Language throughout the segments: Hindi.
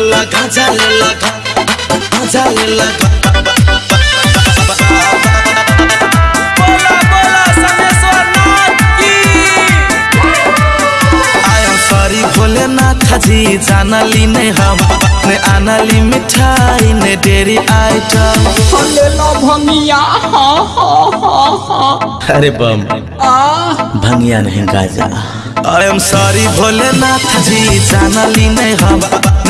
लेला गाजा लेला गाजा लेला बोला बोला समेश्वर नाथ की I am sorry Bholenath ji जानली ने हम ने आनली मिठाई ने डेरी आइटम ले लो भंगिया हाँ हाँ हाँ हाँ अरे बम। आ। भंगिया नहीं Gaza. I am sorry Bholenath ji जानली ने हम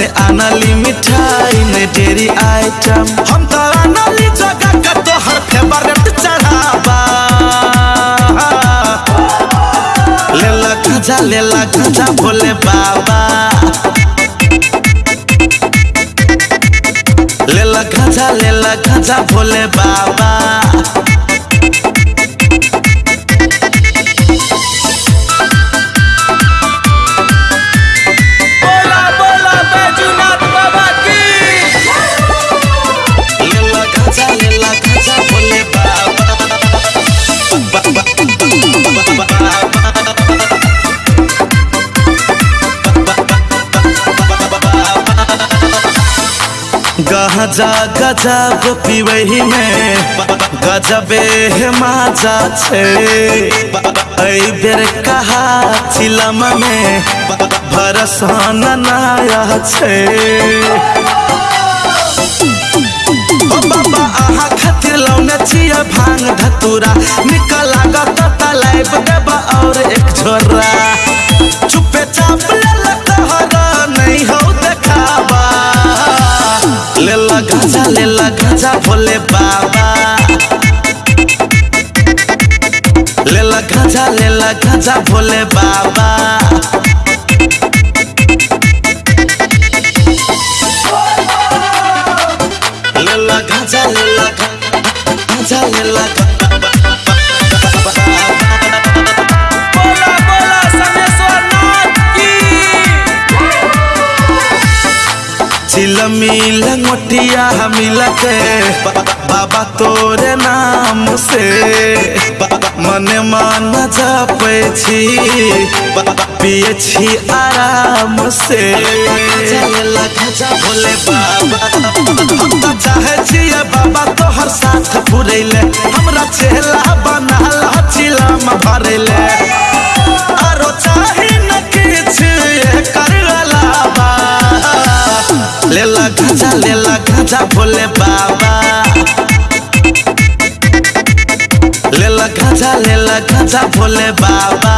ने आनली मिठाई ने डेरी आइटम हम तो आनली जगह का तो हर फेवरेट चढ़ावा लेला गाजा लेला गाजा भोले बाबा लेला गाजा लेला गाजा भोले बाबा गजा गजब पिबही में गजबे हे माजा छे। एहि बेर कहा चिलम में भरसन नाया छे। आहा खातिर लौने छिया भाँग धतूरा। निकल लागत तलाइब देबा और एक छोरा गाजा भोले बाबा ले ला गाजा ले ला गाजा भोले बाबा ले ला गाजा ले ला गाजा ले ला चिलमी लंगोटिया मिल के बाबा तोरे नाम से मने मन जपे छी पिए छी आराम से भोले बाबा तो चाहे बाबा तोहर साथ पुरैले हमरा चेला चिलम भरैले लेला भोले बाबा। ले लखा जा ले लेला गाजा भोले बाबा।